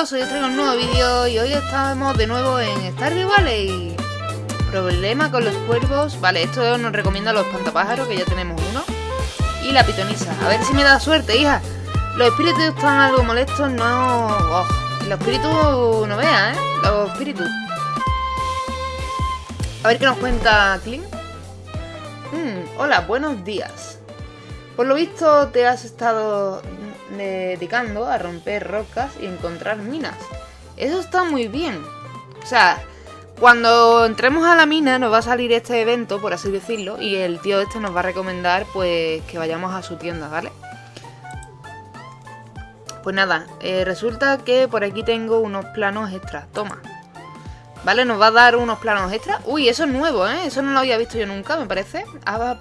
Monstruitos, hoy os traigo un nuevo vídeo y hoy estamos de nuevo en Stardew Valley. Problema con los cuervos, vale, esto nos recomienda los pantapájaros que ya tenemos uno. Y la pitonisa, a ver si me da suerte, hija. Los espíritus están algo molestos, no... Oh, los espíritus no vean, ¿eh? Los espíritus. A ver qué nos cuenta Clint. Hmm, Hola, buenos días. Por lo visto te has estado dedicando a romper rocas y encontrar minas. Eso está muy bien. O sea, cuando entremos a la mina nos va a salir este evento, por así decirlo, y el tío este nos va a recomendar pues que vayamos a su tienda, ¿vale? Pues nada, eh, resulta que por aquí tengo unos planos extras. Toma. ¿Vale? Nos va a dar unos planos extras. Uy, eso es nuevo, ¿eh? Eso no lo había visto yo nunca, me parece. A,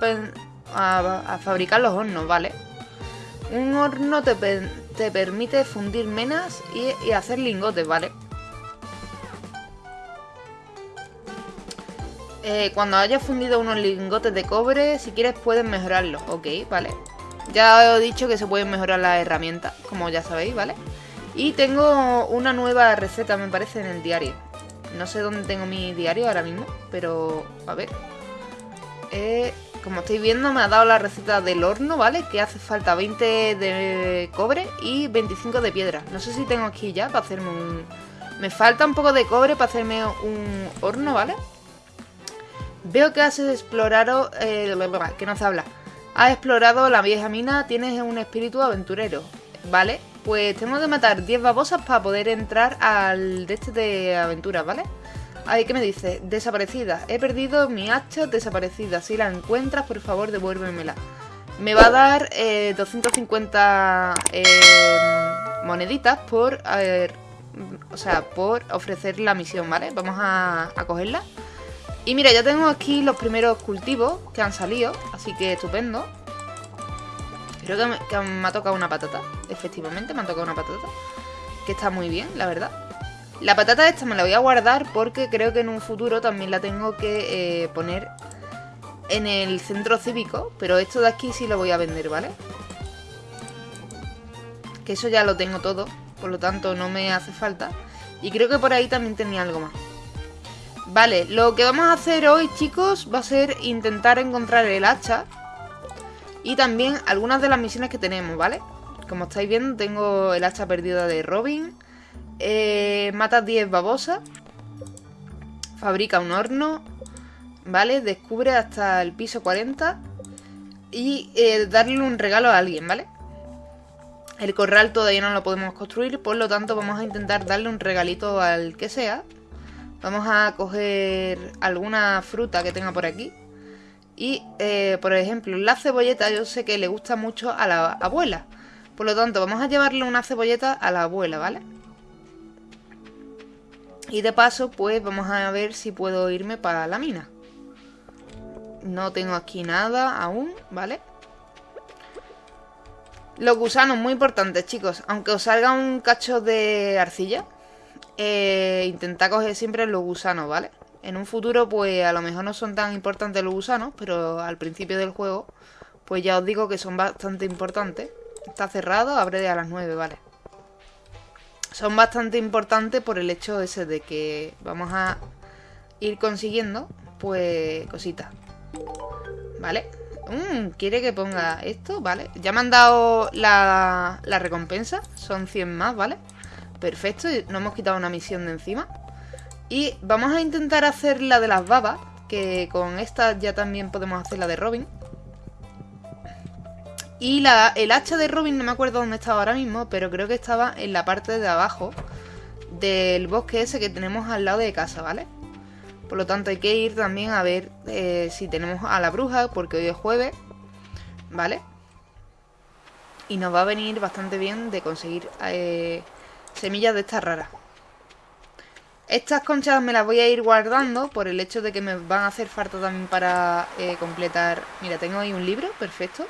a fabricar los hornos, ¿vale? Un horno te, permite fundir menas y, hacer lingotes, ¿vale? Eh, cuando hayas fundido unos lingotes de cobre, si quieres puedes mejorarlos. Ok, vale. Ya he dicho que se pueden mejorar las herramientas, como ya sabéis, ¿vale? Y tengo una nueva receta, me parece, en el diario. No sé dónde tengo mi diario ahora mismo, pero a ver. Eh, como estáis viendo me ha dado la receta del horno, ¿vale? Que hace falta 20 de cobre y 25 de piedra. No sé si tengo aquí ya para hacerme un... Me falta un poco de cobre para hacerme un horno, ¿vale? Veo que has explorado... Eh, que no se habla. Has explorado la vieja mina, tienes un espíritu aventurero, ¿vale? Pues tengo que matar 10 babosas para poder entrar al de este de aventuras, ¿vale? Ay, ¿qué me dice? Desaparecida. He perdido mi hacha desaparecida. Si la encuentras, por favor, devuélvemela. Me va a dar 250 eh, eh, moneditas por... o sea, por ofrecer la misión, ¿vale? Vamos a, cogerla. Y mira, ya tengo aquí los primeros cultivos que han salido. Así que estupendo. Creo que que me ha tocado una patata. Efectivamente, me ha tocado una patata. Que está muy bien, la verdad. La patata esta me la voy a guardar porque creo que en un futuro también la tengo que eh, poner en el centro cívico. Pero esto de aquí sí lo voy a vender, ¿vale? Que eso ya lo tengo todo, por lo tanto no me hace falta. Y creo que por ahí también tenía algo más. Vale, lo que vamos a hacer hoy, chicos, va a ser intentar encontrar el hacha. Y también algunas de las misiones que tenemos, ¿vale? Como estáis viendo, tengo el hacha perdida de Robin eh, mata 10 babosas. Fabrica un horno. ¿Vale? Descubre hasta el piso 40. Y eh, darle un regalo a alguien, ¿vale? El corral todavía no lo podemos construir, por lo tanto vamos a intentar darle un regalito al que sea. Vamos a coger alguna fruta que tenga por aquí. Y, eh, por ejemplo, la cebolleta yo sé que le gusta mucho a la abuela. Por lo tanto, vamos a llevarle una cebolleta a la abuela, ¿vale? Y de paso, pues vamos a ver si puedo irme para la mina. No tengo aquí nada aún, ¿vale? Los gusanos, muy importantes, chicos. Aunque os salga un cacho de arcilla, eh, intentad coger siempre los gusanos, ¿vale? En un futuro, pues a lo mejor no son tan importantes los gusanos, pero al principio del juego, pues ya os digo que son bastante importantes. Está cerrado, abre a las 9, ¿vale? Son bastante importantes por el hecho ese de que vamos a ir consiguiendo, pues, cositas. ¿Vale? Mm, quiere que ponga esto, ¿vale? Ya me han dado la, la recompensa, son 100 más, ¿vale? Perfecto, no hemos quitado una misión de encima. Y vamos a intentar hacer la de las babas, que con esta ya también podemos hacer la de Robin. Y el hacha de Robin no me acuerdo dónde estaba ahora mismo, pero creo que estaba en la parte de abajo del bosque ese que tenemos al lado de casa, ¿vale? Por lo tanto hay que ir también a ver eh, si tenemos a la bruja, porque hoy es jueves, ¿vale? Y nos va a venir bastante bien de conseguir eh, semillas de estas raras. Estas conchas me las voy a ir guardando por el hecho de que me van a hacer falta también para eh, completar... Mira, tengo ahí un libro, perfecto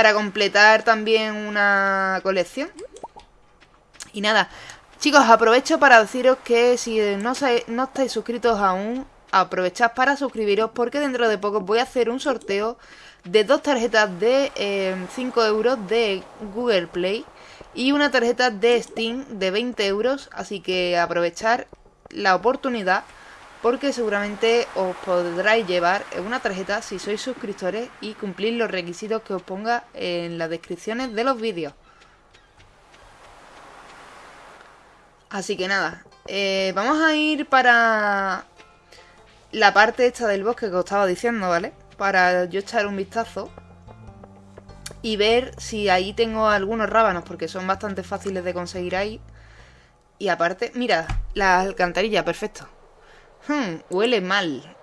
para completar también una colección. Y nada, chicos, aprovecho para deciros que si no, no estáis suscritos aún, aprovechad para suscribiros porque dentro de poco voy a hacer un sorteo de dos tarjetas de 5 eh, euros de Google Play y una tarjeta de Steam de 20 euros, así que aprovechar la oportunidad porque seguramente os podráis llevar una tarjeta si sois suscriptores y cumplir los requisitos que os ponga en las descripciones de los vídeos. Así que nada, eh, vamos a ir para la parte esta del bosque que os estaba diciendo, ¿vale? Para yo echar un vistazo y ver si ahí tengo algunos rábanos, porque son bastante fáciles de conseguir ahí. Y aparte, mira, la alcantarilla, perfecto. Hmm, huele mal.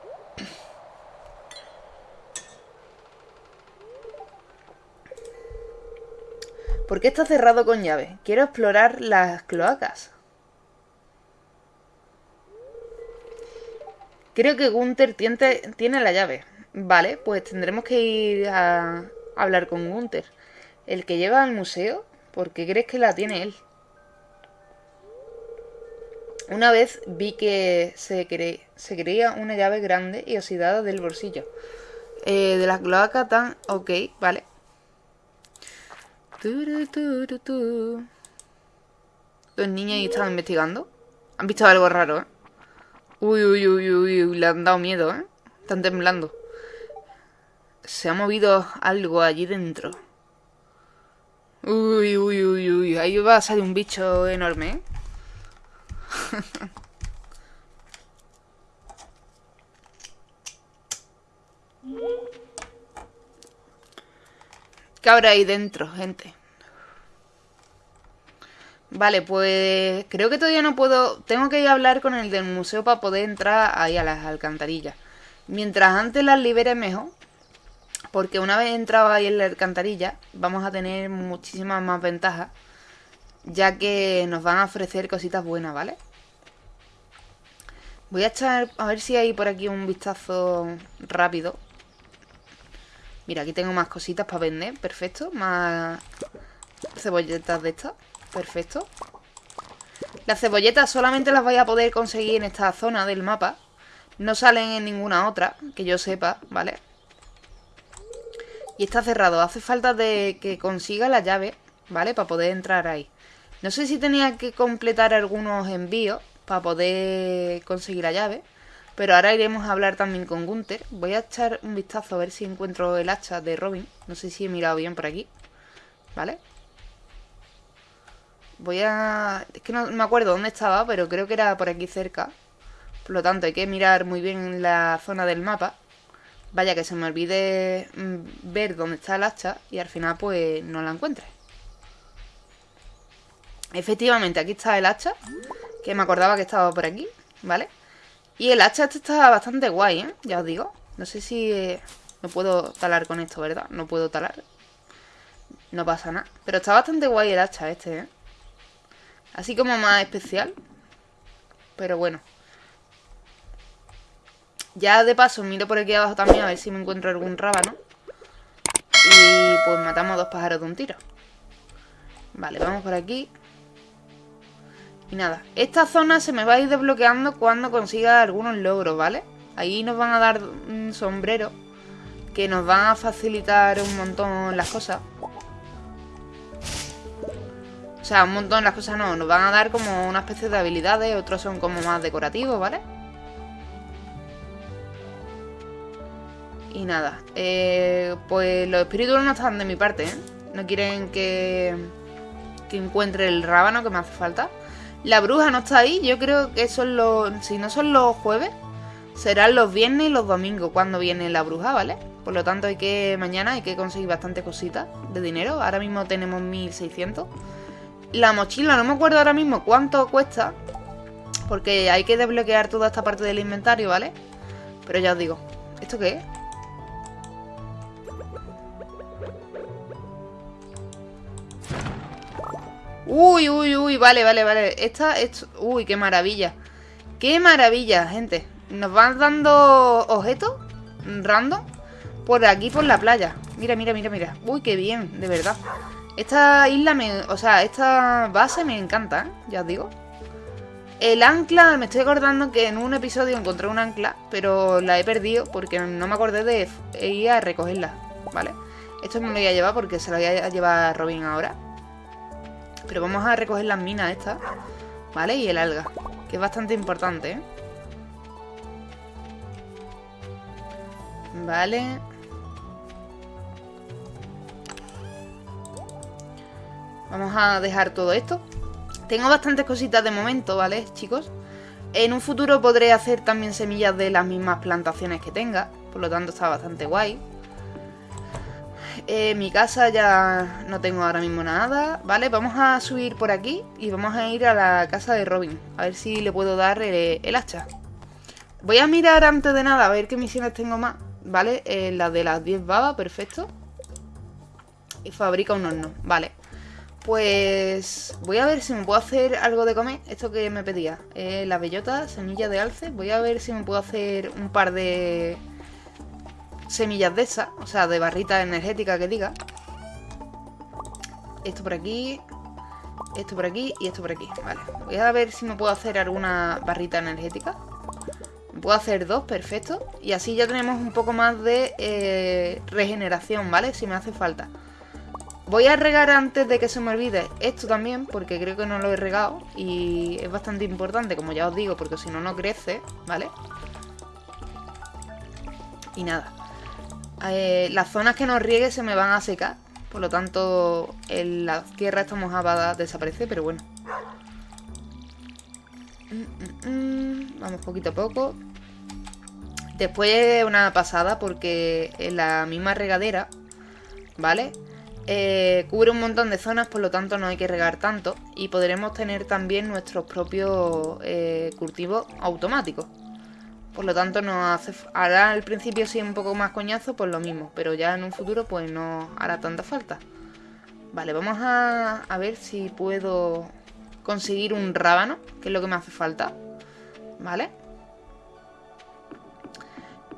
¿Por qué está cerrado con llave? Quiero explorar las cloacas. Creo que Gunther tiene la llave. Vale, pues tendremos que ir a hablar con Gunther. El que lleva al museo, ¿por qué crees que la tiene él? Una vez vi que se, creía una llave grande y oxidada del bolsillo. Eh, de la cloaca tan... Ok, vale. Los niños ahí estaban investigando. Han visto algo raro, ¿eh? Uy, uy, uy, uy, uy, le han dado miedo, ¿eh? Están temblando. Se ha movido algo allí dentro. Uy, uy, uy, uy. Ahí va a salir un bicho enorme, ¿eh? ¿Qué habrá ahí dentro, gente? Vale, pues creo que todavía no puedo... Tengo que ir a hablar con el del museo para poder entrar ahí a las alcantarillas. Mientras antes las libere mejor. Porque una vez entrado ahí en la alcantarilla, vamos a tener muchísimas más ventajas ya que nos van a ofrecer cositas buenas, ¿vale? Voy a echar, a ver si hay por aquí un vistazo rápido. Mira, aquí tengo más cositas para vender, perfecto. Más cebolletas de estas, perfecto. Las cebolletas solamente las vais a poder conseguir en esta zona del mapa. No salen en ninguna otra, que yo sepa, ¿vale? Y está cerrado. Hace falta de que consiga la llave, ¿vale? Para poder entrar ahí. No sé si tenía que completar algunos envíos para poder conseguir la llave. Pero ahora iremos a hablar también con Gunther. Voy a echar un vistazo a ver si encuentro el hacha de Robin. No sé si he mirado bien por aquí. ¿Vale? Voy a... Es que no me acuerdo dónde estaba, pero creo que era por aquí cerca. Por lo tanto, hay que mirar muy bien la zona del mapa. Vaya que se me olvide mm, ver dónde está el hacha y al final pues no la encuentre. Efectivamente, aquí está el hacha, que me acordaba que estaba por aquí, ¿vale? Y el hacha este está bastante guay, ¿eh? Ya os digo. No sé si eh, me puedo talar con esto, ¿verdad? No puedo talar. No pasa nada. Pero está bastante guay el hacha este, ¿eh? Así como más especial. Pero bueno. Ya de paso miro por aquí abajo también a ver si me encuentro algún rábano. Y pues matamos dos pájaros de un tiro. Vale, vamos por aquí. Y nada, esta zona se me va a ir desbloqueando cuando consiga algunos logros, ¿vale? Ahí nos van a dar un sombrero que nos van a facilitar un montón las cosas. O sea, un montón las cosas no, nos van a dar como una especie de habilidades, otros son como más decorativos, ¿vale? Y nada, eh, pues los espíritus no están de mi parte, ¿eh? No quieren que, que encuentre el rábano que me hace falta. La bruja no está ahí, yo creo que son los... Si no son los jueves, serán los viernes y los domingos cuando viene la bruja, ¿vale? Por lo tanto, hay que mañana hay que conseguir bastante cositas de dinero. Ahora mismo tenemos 1600. La mochila, no me acuerdo ahora mismo cuánto cuesta. Porque hay que desbloquear toda esta parte del inventario, ¿vale? Pero ya os digo. ¿Esto qué es? Uy, uy, uy, vale, vale, vale. Esta, esto, uy, qué maravilla. Qué maravilla, gente. Nos van dando objetos random por aquí, por la playa. Mira, mira, mira, mira. Uy, qué bien, de verdad. Esta isla me... O sea, esta base me encanta, ¿eh? Ya os digo. El ancla, me estoy acordando que en un episodio encontré un ancla, pero la he perdido porque no me acordé de ir a recogerla, ¿vale? Esto me lo voy a llevar porque se lo voy a llevar a Robin ahora. Pero vamos a recoger las minas estas, ¿vale? Y el alga, que es bastante importante, ¿eh? Vale. Vamos a dejar todo esto. Tengo bastantes cositas de momento, ¿vale, chicos? En un futuro podré hacer también semillas de las mismas plantaciones que tenga. Por lo tanto está bastante guay. En mi casa ya no tengo ahora mismo nada. Vale, vamos a subir por aquí y vamos a ir a la casa de Robin. A ver si le puedo dar el, hacha. Voy a mirar antes de nada a ver qué misiones tengo más. Vale, eh, la de las 10 babas, perfecto. Y fabrica un horno, vale. Pues voy a ver si me puedo hacer algo de comer. Esto que me pedía. Eh, la bellota, semilla de alce. Voy a ver si me puedo hacer un par de semillas de esas. O sea, de barrita energética que diga. Esto por aquí. Esto por aquí y esto por aquí. Vale. Voy a ver si me puedo hacer alguna barrita energética. Puedo hacer dos, perfecto. Y así ya tenemos un poco más de eh, regeneración, ¿vale? Si me hace falta. Voy a regar antes de que se me olvide esto también, porque creo que no lo he regado. Y es bastante importante, como ya os digo, porque si no, no crece, ¿vale? Y nada. Eh, las zonas que no riegue se me van a secar. Por lo tanto, en la tierra esta mojada desaparece, pero bueno. Mm, mm, mm. Vamos poquito a poco. Después una pasada porque en la misma regadera, ¿vale? Eh, cubre un montón de zonas, por lo tanto no hay que regar tanto. Y podremos tener también nuestros propios eh, cultivos automáticos. Por lo tanto, no hace, ahora al principio sí un poco más coñazo, pues lo mismo. Pero ya en un futuro pues no hará tanta falta. Vale, vamos a, a ver si puedo conseguir un rábano, que es lo que me hace falta. ¿Vale?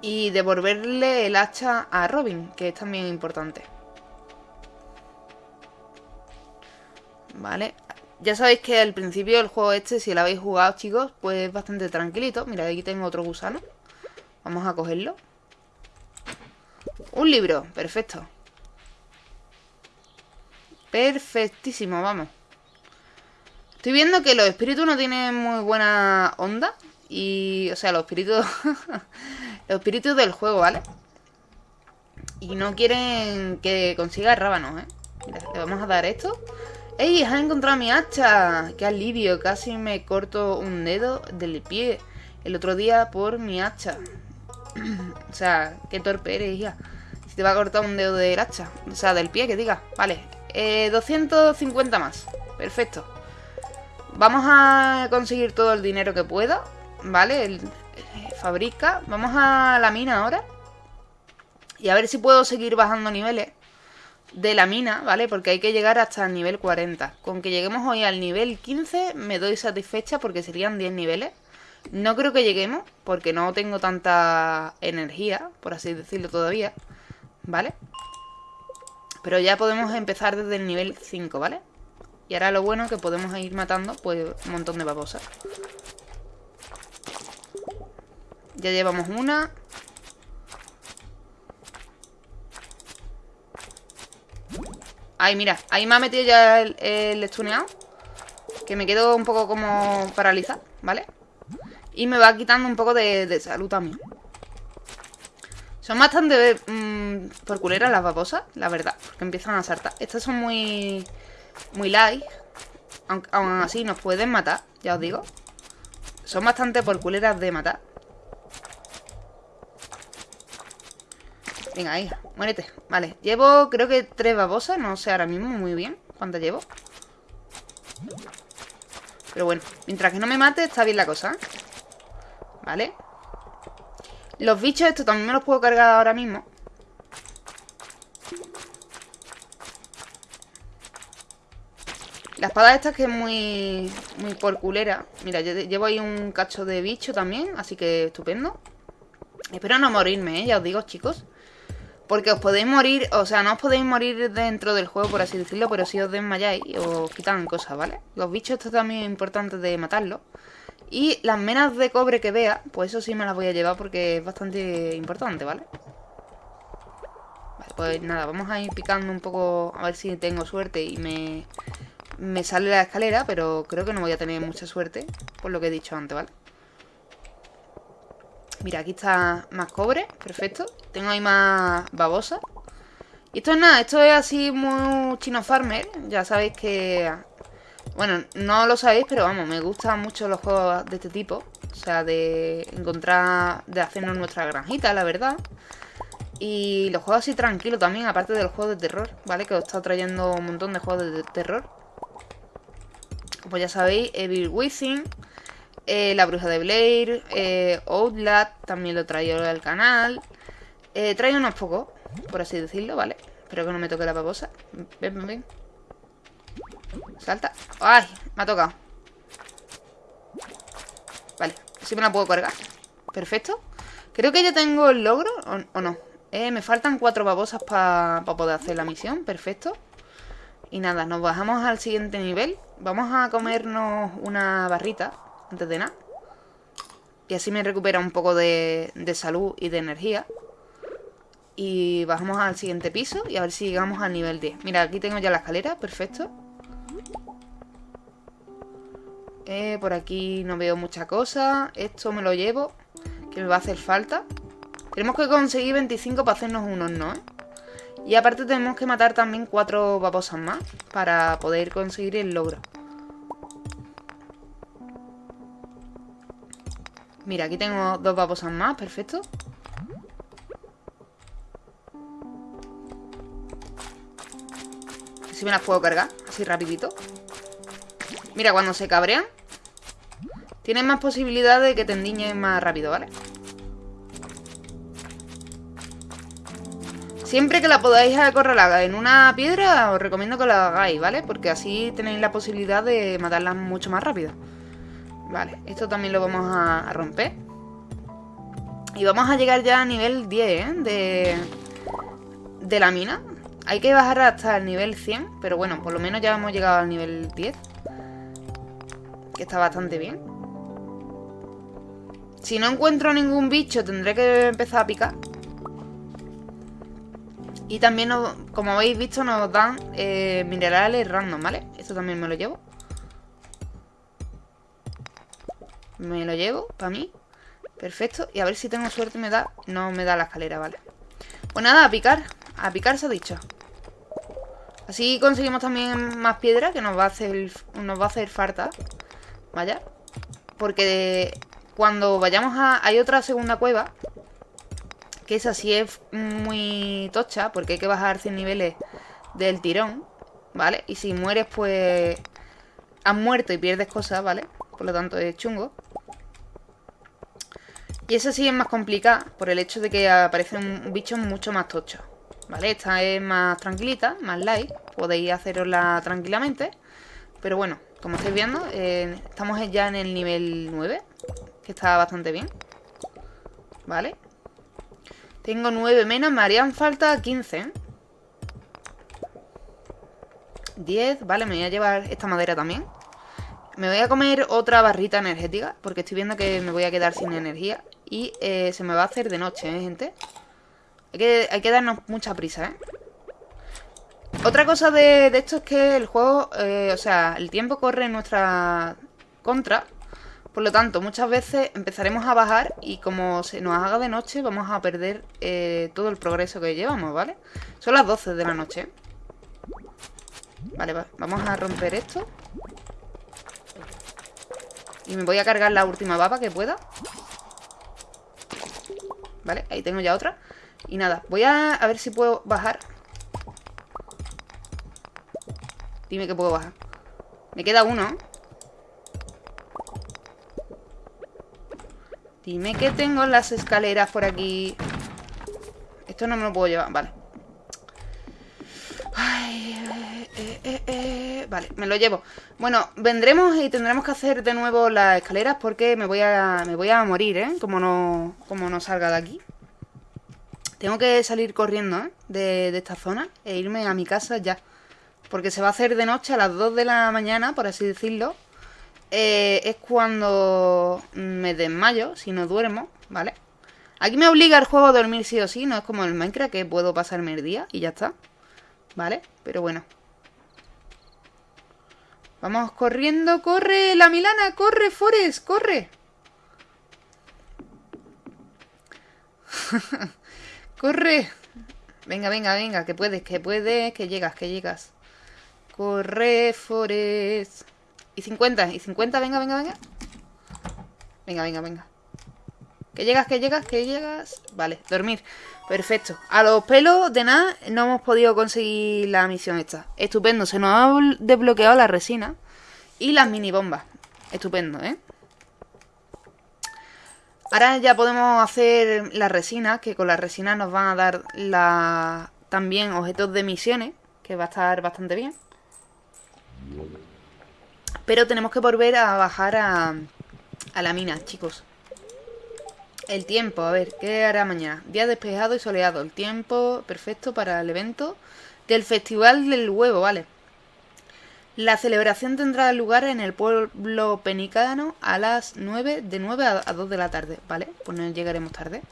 Y devolverle el hacha a Robin, que es también importante. Vale. Ya sabéis que al principio del juego este, si lo habéis jugado, chicos, pues es bastante tranquilito. Mira, aquí tengo otro gusano. Vamos a cogerlo. Un libro, perfecto. Perfectísimo, vamos. Estoy viendo que los espíritus no tienen muy buena onda. Y, o sea, los espíritus... los espíritus del juego, ¿vale? Y no quieren que consiga rábanos, ¿eh? Mira, le vamos a dar esto. ¡Ey! ¡Has encontrado mi hacha! ¡Qué alivio! Casi me corto un dedo del pie el otro día por mi hacha. o sea, qué torpe eres, hija. Si te va a cortar un dedo del hacha. O sea, del pie, que diga. Vale. Eh, 250 más. Perfecto. Vamos a conseguir todo el dinero que pueda. ¿vale? Eh, fabrica. Vamos a la mina ahora. Y a ver si puedo seguir bajando niveles de la mina, ¿vale? Porque hay que llegar hasta el nivel 40. Con que lleguemos hoy al nivel 15 me doy satisfecha porque serían 10 niveles. No creo que lleguemos porque no tengo tanta energía, por así decirlo todavía, ¿vale? Pero ya podemos empezar desde el nivel 5, ¿vale? Y ahora lo bueno es que podemos ir matando pues un montón de babosas. Ya llevamos una. Ay, mira, ahí me ha metido ya el, el estuneado. Que me quedo un poco como paralizado, ¿vale? Y me va quitando un poco de, salud también. Son bastante mmm, por culeras las babosas, la verdad. Porque empiezan a saltar. Estas son muy... Muy light. Aunque aún así nos pueden matar, ya os digo. Son bastante por culeras de matar. Venga, ahí, muérete Vale, llevo creo que tres babosas No sé ahora mismo muy bien cuántas llevo Pero bueno, mientras que no me mate Está bien la cosa Vale Los bichos estos también me los puedo cargar ahora mismo La espada esta que es muy, muy por culera. Mira, llevo ahí un cacho de bicho también, así que estupendo. Espero no morirme, ¿eh? ya os digo, chicos. Porque os podéis morir, o sea, no os podéis morir dentro del juego, por así decirlo, pero si os desmayáis os quitan cosas, ¿vale? Los bichos, esto también es importante de matarlos. Y las menas de cobre que vea, pues eso sí me las voy a llevar porque es bastante importante, ¿vale? Vale, pues nada, vamos a ir picando un poco a ver si tengo suerte y me, me sale la escalera, pero creo que no voy a tener mucha suerte, por lo que he dicho antes, ¿vale? Mira, aquí está más cobre, perfecto. Tengo ahí más babosa. Y esto es nada, esto es así muy chino farmer. Ya sabéis que bueno, no lo sabéis, pero vamos, me gustan mucho los juegos de este tipo. O sea, de encontrar, de hacernos nuestra granjita, la verdad. Y los juegos así tranquilos también, aparte de los juegos de terror, ¿vale? Que os está trayendo un montón de juegos de terror. Como ya sabéis, Evil Within, eh, La Bruja de Blair, eh, también lo traigo al canal. Eh, traigo unos pocos, por así decirlo, ¿vale? Espero que no me toque la babosa. Ven, ven, ven. Salta. ¡Ay! Me ha tocado. Vale, así me la puedo cargar. Perfecto. Creo que ya tengo el logro, ¿o, no? Eh, me faltan cuatro babosas para poder hacer la misión. Perfecto. Y nada, nos bajamos al siguiente nivel. Vamos a comernos una barrita antes de nada. Y así me recupera un poco de, de salud y de energía. Y bajamos al siguiente piso y a ver si llegamos al nivel 10. Mira, aquí tengo ya la escalera, perfecto. Eh, por aquí no veo mucha cosa. Esto me lo llevo, que me va a hacer falta. Tenemos que conseguir 25 para hacernos unos no. Y aparte tenemos que matar también cuatro babosas más para poder conseguir el logro. Mira, aquí tengo dos babosas más, perfecto. Si me las puedo cargar, así rapidito. Mira, cuando se cabrean Tienes más posibilidad de que te endiñen más rápido, ¿vale? Siempre que la podáis acorralar en una piedra, os recomiendo que la hagáis, ¿vale? Porque así tenéis la posibilidad de matarlas mucho más rápido. Vale, esto también lo vamos a, romper. Y vamos a llegar ya a nivel 10, ¿eh? De, de la mina. Hay que bajar hasta el nivel 100, pero bueno, por lo menos ya hemos llegado al nivel 10. Que está bastante bien. Si no encuentro ningún bicho, tendré que empezar a picar. Y también, como habéis visto, nos dan eh, minerales random, ¿vale? Esto también me lo llevo. Me lo llevo para mí. Perfecto. Y a ver si tengo suerte me da... No me da la escalera, ¿vale? Pues nada, a picar. A picar se ha dicho. Así conseguimos también más piedra que nos va a hacer, nos va a hacer falta. Vaya. Porque cuando vayamos a... Hay otra segunda cueva. Que esa sí es muy tocha. Porque hay que bajar 100 niveles del tirón. ¿Vale? Y si mueres, pues... Has muerto y pierdes cosas, ¿vale? Por lo tanto es chungo. Y esa sí es más complicada. Por el hecho de que aparecen bichos mucho más tochos. ¿Vale? Esta es más tranquilita, más light. Podéis hacerosla tranquilamente. Pero bueno, como estáis viendo, eh, estamos ya en el nivel 9 que está bastante bien. Vale. Tengo 9 menos, me harían falta 15. 10, vale, me voy a llevar esta madera también. Me voy a comer otra barrita energética, porque estoy viendo que me voy a quedar sin energía. Y eh, se me va a hacer de noche, ¿eh, gente? Hay que, hay que darnos mucha prisa, ¿eh? Otra cosa de, esto es que el juego, eh, o sea, el tiempo corre en nuestra contra por lo tanto, muchas veces empezaremos a bajar y como se nos haga de noche vamos a perder eh, todo el progreso que llevamos, ¿vale? Son las 12 de la noche. Vale, vamos a romper esto. Y me voy a cargar la última baba que pueda. Vale, ahí tengo ya otra. Y nada, voy a, a ver si puedo bajar. Dime que puedo bajar. Me queda uno, Dime que tengo las escaleras por aquí. Esto no me lo puedo llevar, vale. Eh, eh, eh, vale, me lo llevo. Bueno, vendremos y tendremos que hacer de nuevo las escaleras porque me voy a, me voy a morir, ¿eh? Como no, como no salga de aquí. Tengo que salir corriendo, ¿eh? De, esta zona e irme a mi casa ya. Porque se va a hacer de noche a las 2 de la mañana, por así decirlo. es cuando me desmayo, si no duermo, ¿vale? Aquí me obliga el juego a dormir sí o sí, no es como el Minecraft que puedo pasarme el día y ya está. ¿Vale? Pero bueno. Vamos corriendo, corre la Milana, corre Forest, corre. corre. Venga, venga, venga, que puedes, que puedes, que llegas, que llegas. Corre Forest. Y 50, y 50, venga, venga, venga. Venga, venga, venga. Que llegas, que llegas, que llegas. Vale, dormir. Perfecto. A los pelos de nada no hemos podido conseguir la misión esta. Estupendo. Se nos ha desbloqueado la resina y las mini bombas. Estupendo, ¿eh? Ahora ya podemos hacer la resina, que con la resina nos van a dar la... también objetos de misiones, que va a estar bastante bien. Pero tenemos que volver a bajar a la mina, chicos. El tiempo, a ver, ¿qué hará mañana? Día despejado y soleado. El tiempo perfecto para el evento del Festival del Huevo, ¿vale? La celebración tendrá lugar en el pueblo penicano a las 9, de 9 a 2 de la tarde, ¿vale? Pues no llegaremos tarde.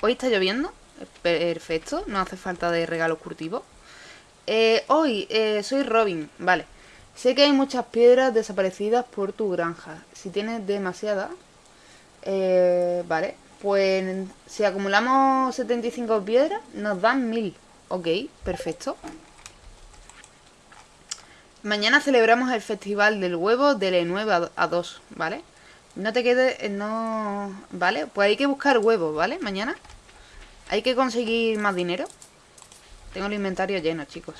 Hoy está lloviendo, perfecto, no hace falta de regalos curtivos. Eh, hoy eh, soy Robin, vale. Sé que hay muchas piedras desaparecidas por tu granja. Si tienes demasiadas, eh, vale, pues si acumulamos 75 piedras, nos dan 1000. Ok, perfecto. Mañana celebramos el festival del huevo de 9 a 2, ¿vale? No te quedes, eh, no... ¿Vale? Pues hay que buscar huevos, ¿vale? Mañana. Hay que conseguir más dinero. Tengo el inventario lleno, chicos.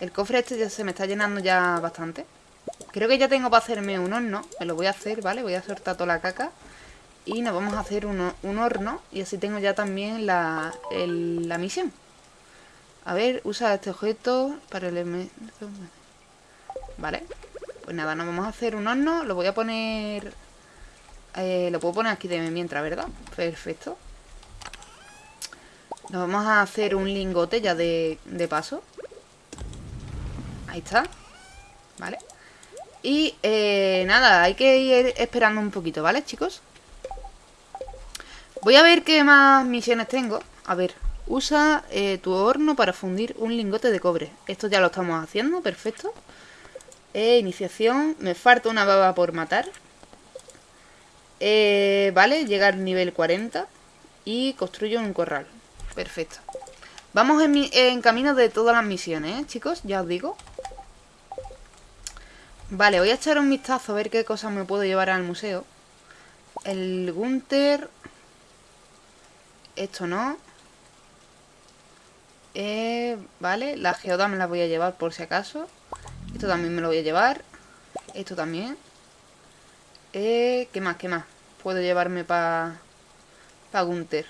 El cofre este ya se me está llenando ya bastante. Creo que ya tengo para hacerme un horno. Me lo voy a hacer, ¿vale? Voy a soltar toda la caca. Y nos vamos a hacer un horno y así tengo ya también la, la misión. A ver, usa este objeto para el... Vale. Pues nada, nos vamos a hacer un horno. Lo voy a poner... Eh, lo puedo poner aquí de mientras, ¿verdad? Perfecto. Nos vamos a hacer un lingote ya de, de paso. Ahí está. Vale. Y eh, nada, hay que ir esperando un poquito, ¿vale, chicos? Voy a ver qué más misiones tengo. A ver, usa eh, tu horno para fundir un lingote de cobre. Esto ya lo estamos haciendo, perfecto. Eh, iniciación, me falta una baba por matar. Eh, vale, llegar al nivel 40. Y construyo un corral. Perfecto. Vamos en, en camino de todas las misiones, ¿eh, chicos? Ya os digo. Vale, voy a echar un vistazo a ver qué cosas me puedo llevar al museo. El Gunter esto no. Eh, vale, la geoda me la voy a llevar por si acaso. Esto también me lo voy a llevar. Esto también. Eh, ¿Qué más? ¿Qué más? Puedo llevarme para pa Gunter.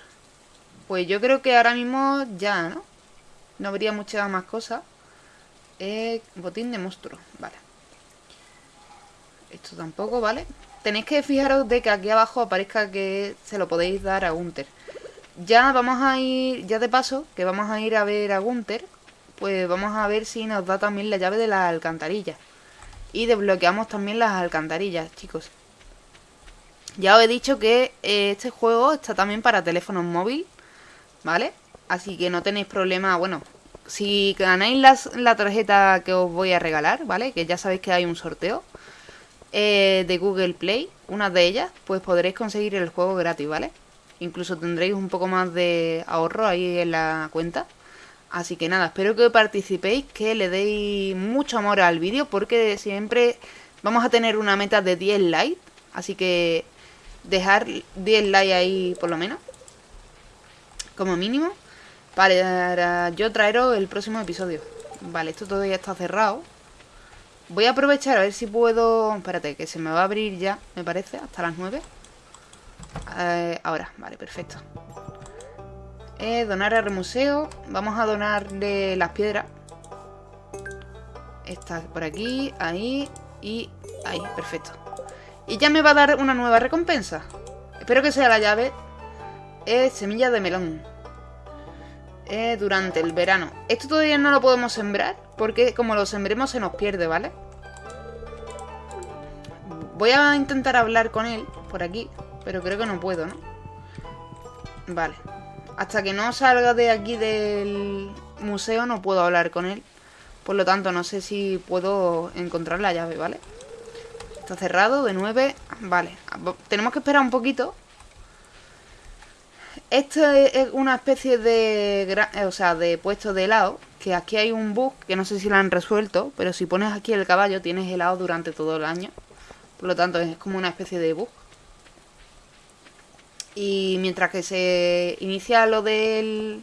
Pues yo creo que ahora mismo ya, ¿no? No habría muchas más cosas. Eh, botín de monstruo, vale. Esto tampoco, ¿vale? Tenéis que fijaros de que aquí abajo aparezca que se lo podéis dar a Gunter. Ya vamos a ir, ya de paso, que vamos a ir a ver a Gunther, pues vamos a ver si nos da también la llave de las alcantarillas. Y desbloqueamos también las alcantarillas, chicos. Ya os he dicho que eh, este juego está también para teléfonos móvil, ¿vale? Así que no tenéis problema, bueno, si ganáis la tarjeta que os voy a regalar, ¿vale? Que ya sabéis que hay un sorteo eh, de Google Play, una de ellas, pues podréis conseguir el juego gratis, ¿vale? Incluso tendréis un poco más de ahorro ahí en la cuenta. Así que nada, espero que participéis, que le deis mucho amor al vídeo, porque siempre vamos a tener una meta de 10 likes. Así que dejar 10 likes ahí por lo menos, como mínimo, para yo traeros el próximo episodio. Vale, esto todavía está cerrado. Voy a aprovechar a ver si puedo... Espérate, que se me va a abrir ya, me parece, hasta las 9. Eh, ahora, vale, perfecto. Eh, donar al museo. Vamos a donarle las piedras. Esta por aquí, ahí y ahí, perfecto. Y ya me va a dar una nueva recompensa. Espero que sea la llave. Es semilla de melón. Eh, durante el verano. Esto todavía no lo podemos sembrar. Porque como lo sembremos se nos pierde, ¿vale? Voy a intentar hablar con él por aquí, pero creo que no puedo, ¿no? Vale. Hasta que no salga de aquí del museo no puedo hablar con él. Por lo tanto, no sé si puedo encontrar la llave, ¿vale? Está cerrado de 9. Vale. Tenemos que esperar un poquito. Esto es una especie de... O sea, de puesto de helado. Que aquí hay un bug que no sé si lo han resuelto. Pero si pones aquí el caballo tienes helado durante todo el año. Por lo tanto, es como una especie de bug. Y mientras que se inicia lo del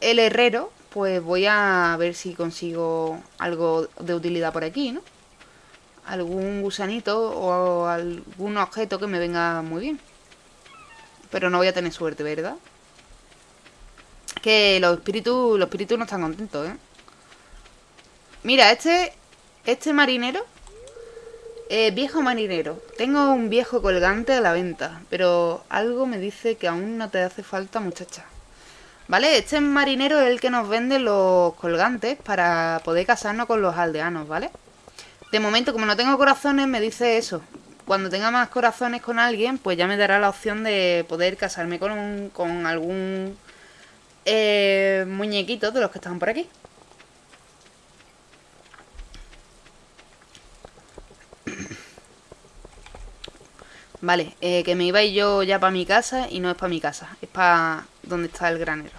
el herrero, pues voy a ver si consigo algo de utilidad por aquí, ¿no? Algún gusanito o algún objeto que me venga muy bien. Pero no voy a tener suerte, ¿verdad? Que los espíritus, los espíritus no están contentos, ¿eh? Mira, este, este marinero eh, viejo marinero, tengo un viejo colgante a la venta, pero algo me dice que aún no te hace falta, muchacha. ¿Vale? Este marinero es el que nos vende los colgantes para poder casarnos con los aldeanos, ¿vale? De momento, como no tengo corazones, me dice eso. Cuando tenga más corazones con alguien, pues ya me dará la opción de poder casarme con, con algún eh, muñequito de los que están por aquí. Vale, eh, que me iba yo ya para mi casa y no es para mi casa, es para donde está el granero.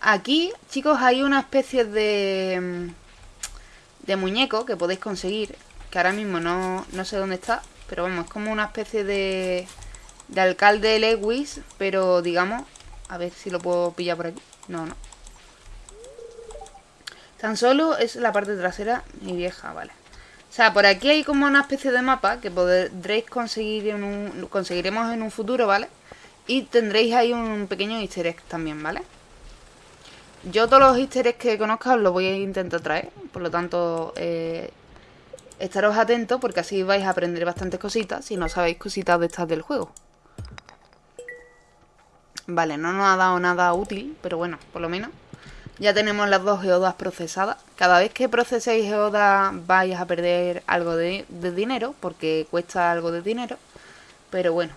Aquí, chicos, hay una especie de, de muñeco que podéis conseguir, que ahora mismo no, no sé dónde está, pero vamos, es como una especie de, de alcalde Lewis, pero digamos, a ver si lo puedo pillar por aquí. No, no. Tan solo es la parte trasera, mi vieja, vale. O sea, por aquí hay como una especie de mapa que podréis conseguir en un, conseguiremos en un futuro, ¿vale? Y tendréis ahí un pequeño easter egg también, ¿vale? Yo todos los easter eggs que conozca os los voy a intentar traer, por lo tanto, eh, estaros atentos porque así vais a aprender bastantes cositas si no sabéis cositas de estas del juego. Vale, no nos ha dado nada útil, pero bueno, por lo menos ya tenemos las dos geodas procesadas. Cada vez que proceséis geodas vais a perder algo de, dinero, porque cuesta algo de dinero. Pero bueno.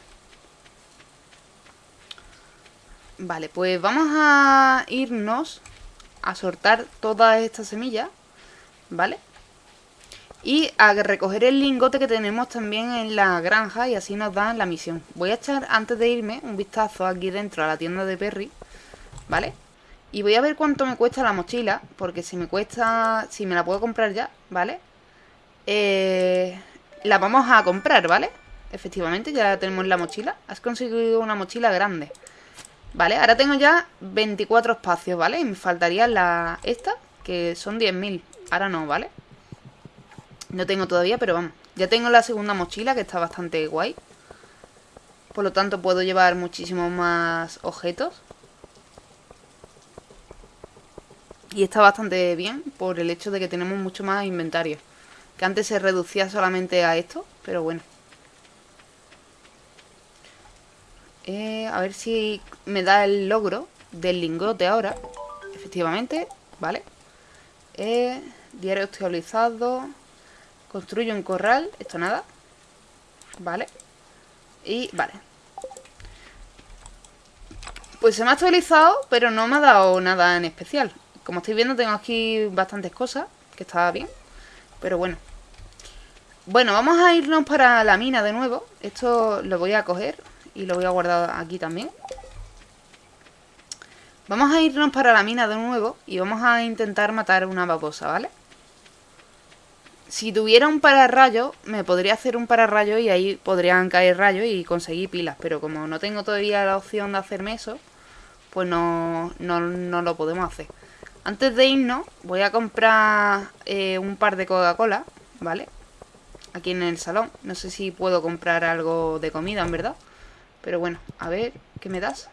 Vale, pues vamos a irnos a sortar todas estas semillas, ¿vale? Y a recoger el lingote que tenemos también en la granja y así nos dan la misión. Voy a echar, antes de irme, un vistazo aquí dentro a la tienda de Perry, ¿vale? Y voy a ver cuánto me cuesta la mochila, porque si me cuesta, si me la puedo comprar ya, ¿vale? Eh, la vamos a comprar, ¿vale? Efectivamente, ya tenemos la mochila. Has conseguido una mochila grande. Vale, ahora tengo ya 24 espacios, ¿vale? Y me faltaría la esta, que son 10.000. Ahora no, ¿vale? No tengo todavía, pero vamos. Ya tengo la segunda mochila, que está bastante guay. Por lo tanto, puedo llevar muchísimos más objetos. Y está bastante bien por el hecho de que tenemos mucho más inventario. Que antes se reducía solamente a esto, pero bueno. Eh, a ver si me da el logro del lingote ahora. Efectivamente, vale. Eh, diario actualizado. Construye un corral. Esto nada. Vale. Y vale. Pues se me ha actualizado, pero no me ha dado nada en especial. Como estáis viendo tengo aquí bastantes cosas, que está bien. Pero bueno. Bueno, vamos a irnos para la mina de nuevo. Esto lo voy a coger y lo voy a guardar aquí también. Vamos a irnos para la mina de nuevo y vamos a intentar matar una babosa, ¿vale? Si tuviera un pararrayo, me podría hacer un pararrayo y ahí podrían caer rayos y conseguir pilas. Pero como no tengo todavía la opción de hacerme eso, pues no, no, no lo podemos hacer. Antes de irnos, voy a comprar eh, un par de Coca-Cola, ¿vale? Aquí en el salón. No sé si puedo comprar algo de comida, en verdad. Pero bueno, a ver, ¿qué me das?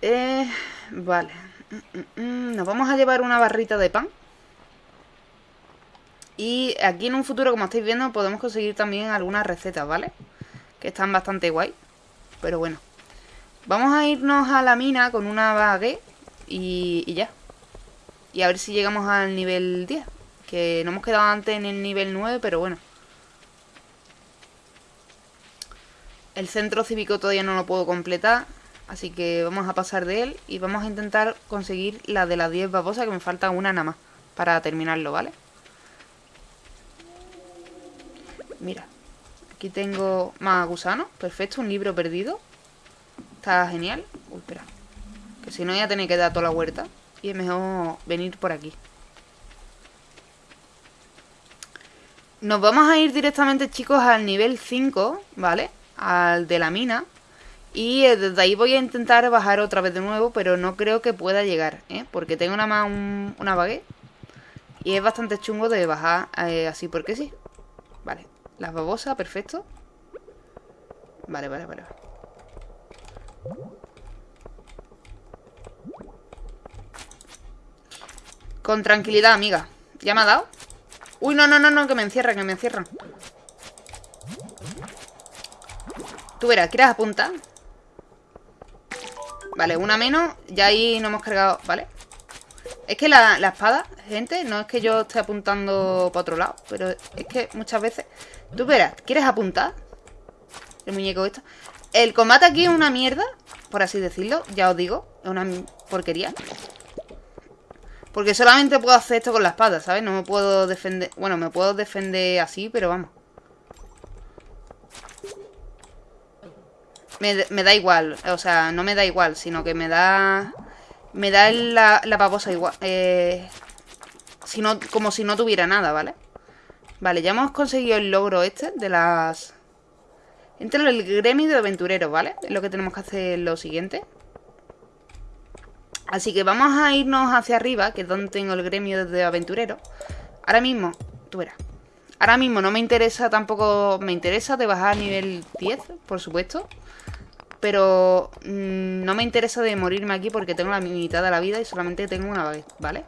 Eh, vale. Mm, mm, mm, nos vamos a llevar una barrita de pan. Y aquí en un futuro, como estáis viendo, podemos conseguir también algunas recetas, ¿vale? Que están bastante guay. Pero bueno. Vamos a irnos a la mina con una baguette y, ya. Y a ver si llegamos al nivel 10. Que no hemos quedado antes en el nivel 9, pero bueno. El centro cívico todavía no lo puedo completar. Así que vamos a pasar de él y vamos a intentar conseguir la de las 10 babosas, que me falta una nada más para terminarlo, ¿vale? Mira, aquí tengo más gusanos, perfecto, un libro perdido. Está genial. Uy, espera que si no ya tenéis que dar toda la huerta y es mejor venir por aquí. Nos vamos a ir directamente, chicos, al nivel 5, ¿vale? Al de la mina. Y eh, desde ahí voy a intentar bajar otra vez de nuevo, pero no creo que pueda llegar, ¿eh? Porque tengo nada más una baguette. Y es bastante chungo de bajar eh, así porque sí. Vale, las babosas, perfecto. Vale, vale, vale. Con tranquilidad, amiga. ¿Ya me ha dado? Uy, no, no, no, no, que me encierran, que me encierran. Tú verás, ¿quieres apuntar? Vale, una menos. Ya ahí no hemos cargado, ¿vale? Es que la, espada, gente, no es que yo esté apuntando para otro lado, pero es que muchas veces... Tú verás, ¿quieres apuntar? El muñeco esto. El combate aquí es una mierda, por así decirlo, ya os digo. Es una porquería. Porque solamente puedo hacer esto con la espada, ¿sabes? No me puedo defender... Bueno, me puedo defender así, pero vamos. Me, da igual. O sea, no me da igual, sino que me da... Me da la, babosa igual. Eh, como si no tuviera nada, ¿vale? Vale, ya hemos conseguido el logro este de las... Entre el gremio de aventureros, ¿vale? Es lo que tenemos que hacer lo siguiente. Así que vamos a irnos hacia arriba, que es donde tengo el gremio de aventurero. Ahora mismo, tú verás. Ahora mismo no me interesa tampoco... Me interesa de bajar a nivel 10, por supuesto. Pero mm, no me interesa de morirme aquí porque tengo la mitad de la vida y solamente tengo una vez, ¿vale?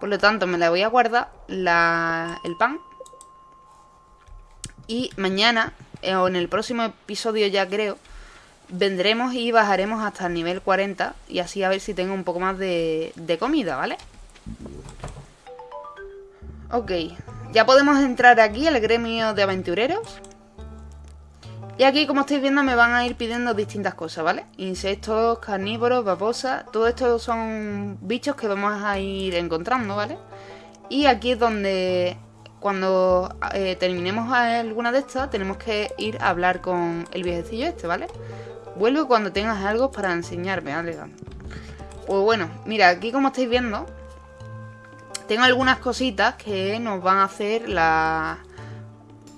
Por lo tanto, me la voy a guardar el pan. Y mañana, eh, o en el próximo episodio ya creo, vendremos y bajaremos hasta el nivel 40 y así a ver si tengo un poco más de, comida, ¿vale? Ok, ya podemos entrar aquí al gremio de aventureros. Y aquí, como estáis viendo, me van a ir pidiendo distintas cosas, ¿vale? Insectos, carnívoros, babosas, todo esto son bichos que vamos a ir encontrando, ¿vale? Y aquí es donde, cuando eh, terminemos alguna de estas, tenemos que ir a hablar con el viejecillo este, ¿vale? Vuelvo cuando tengas algo para enseñarme, ¿vale? Pues bueno, mira, aquí como estáis viendo, tengo algunas cositas que nos van a hacer la...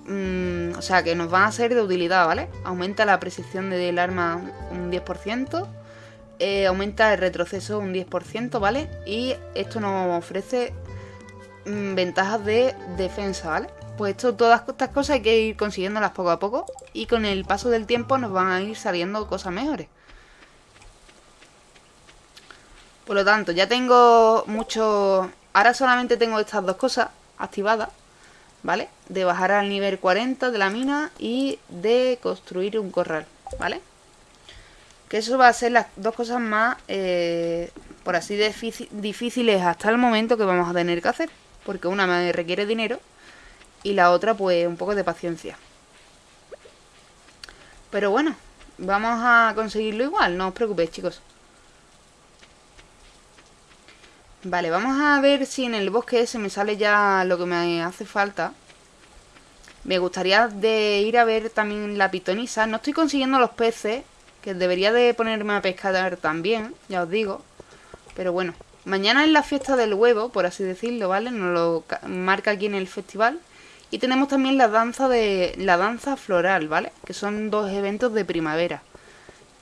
Mm, o sea, que nos van a ser de utilidad, ¿vale? Aumenta la precisión del arma un 10%, eh, aumenta el retroceso un 10%, ¿vale? Y esto nos ofrece mm, ventajas de defensa, ¿vale? Pues esto, todas estas cosas hay que ir consiguiéndolas poco a poco y con el paso del tiempo nos van a ir saliendo cosas mejores. Por lo tanto, ya tengo mucho... Ahora solamente tengo estas dos cosas activadas, ¿vale? De bajar al nivel 40 de la mina y de construir un corral, ¿vale? Que eso va a ser las dos cosas más, eh, por así difíciles hasta el momento que vamos a tener que hacer. Porque una me requiere dinero y la otra pues un poco de paciencia. Pero bueno, vamos a conseguirlo igual, no os preocupéis chicos. Vale, vamos a ver si en el bosque ese me sale ya lo que me hace falta. Me gustaría de ir a ver también la pitonisa. No estoy consiguiendo los peces, que debería de ponerme a pescar también, ya os digo. Pero bueno, mañana es la fiesta del huevo, por así decirlo, ¿vale? Nos lo marca aquí en el festival. Y tenemos también la danza de la danza floral, ¿vale? Que son dos eventos de primavera.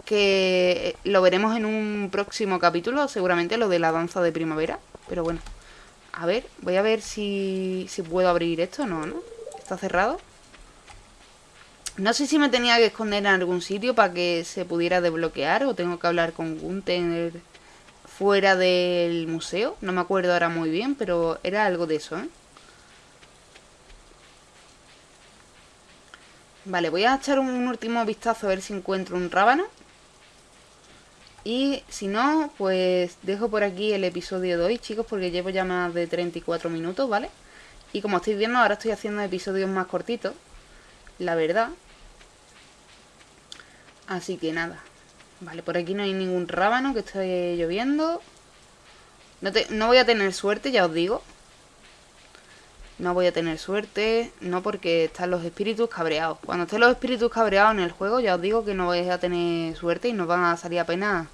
Que lo veremos en un próximo capítulo, seguramente lo de la danza de primavera. Pero bueno, a ver, voy a ver si, si puedo abrir esto. No, ¿no? Está cerrado. No sé si me tenía que esconder en algún sitio para que se pudiera desbloquear o tengo que hablar con Gunther fuera del museo. No me acuerdo ahora muy bien, pero era algo de eso, ¿eh? Vale, voy a echar un último vistazo a ver si encuentro un rábano. Y si no, pues dejo por aquí el episodio de hoy, chicos, porque llevo ya más de 34 minutos, ¿vale? Y como estáis viendo, ahora estoy haciendo episodios más cortitos, la verdad. Así que nada. Vale, por aquí no hay ningún rábano que esté lloviendo. No, no voy a tener suerte, ya os digo. No voy a tener suerte, no porque están los espíritus cabreados. Cuando estén los espíritus cabreados en el juego, ya os digo que no vais a tener suerte y no van a salir apenas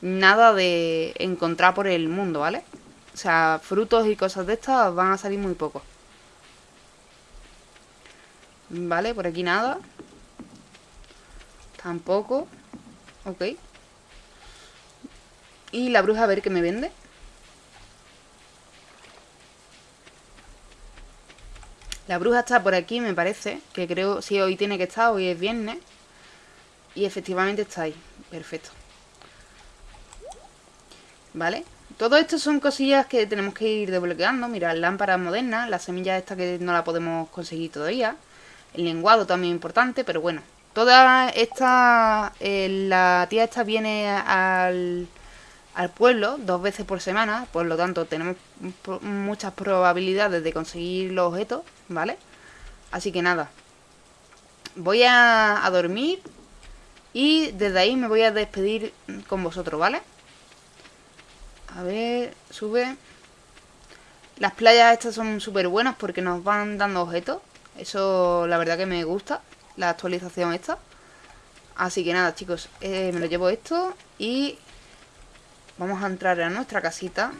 nada de encontrar por el mundo, ¿vale? O sea, frutos y cosas de estas van a salir muy pocos. Vale, por aquí nada. Tampoco. Ok. Y la bruja a ver qué me vende. La bruja está por aquí, me parece. Que creo, sí, hoy tiene que estar, hoy es viernes. Y efectivamente está ahí. Perfecto. ¿Vale? Todo esto son cosillas que tenemos que ir desbloqueando. Mira, lámpara moderna, la semilla esta que no la podemos conseguir todavía. El lenguado también importante, pero bueno. Toda esta... Eh, la tía esta viene al al pueblo dos veces por semana, por lo tanto tenemos muchas probabilidades de conseguir los objetos, ¿vale? Así que nada, voy a, dormir y desde ahí me voy a despedir con vosotros, ¿vale? A ver, sube. Las playas estas son súper buenas porque nos van dando objetos. Eso la verdad que me gusta, la actualización esta. Así que nada, chicos, eh, me lo llevo esto y Vamos a entrar a nuestra casita.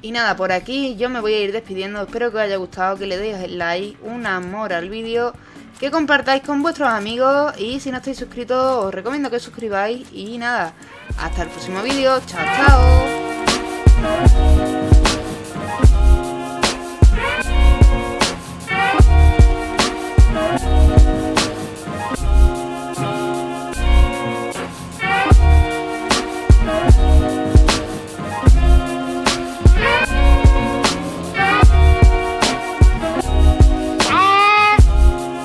Y nada, por aquí yo me voy a ir despidiendo. Espero que os haya gustado, que le deis el like, un amor al vídeo, que compartáis con vuestros amigos y si no estáis suscritos os recomiendo que suscribáis. Y nada, hasta el próximo vídeo. Chao, chao.